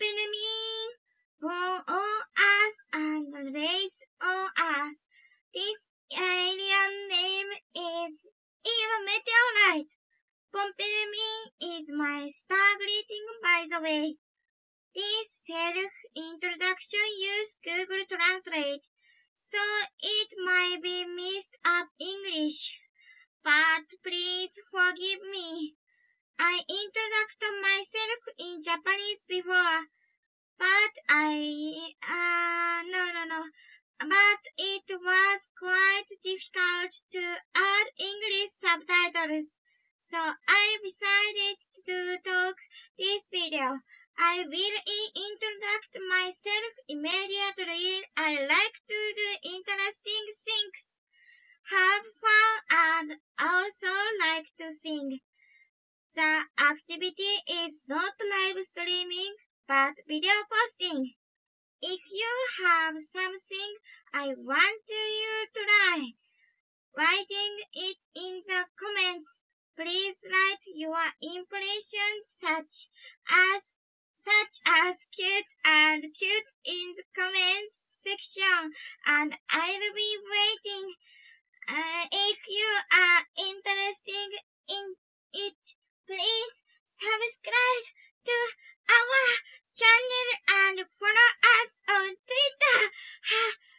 Me, pour on oh, us and raise on us. This alien name is Eva Meteorite. Me is my star greeting by the way. This self-introduction use Google Translate, so it might be mixed up English. But please forgive me. I introduced myself in Japanese before, but I, uh, no, no, no. But it was quite difficult to add English subtitles, so I decided to talk this video. I will introduce myself immediately. I like to do interesting things, have fun, and also like to sing. The activity is not live streaming, but video posting. If you have something I want you to try, writing it in the comments. Please write your impressions such as such as cute and cute in the comments section and I'll be waiting. Subscribe to our channel and follow us on Twitter.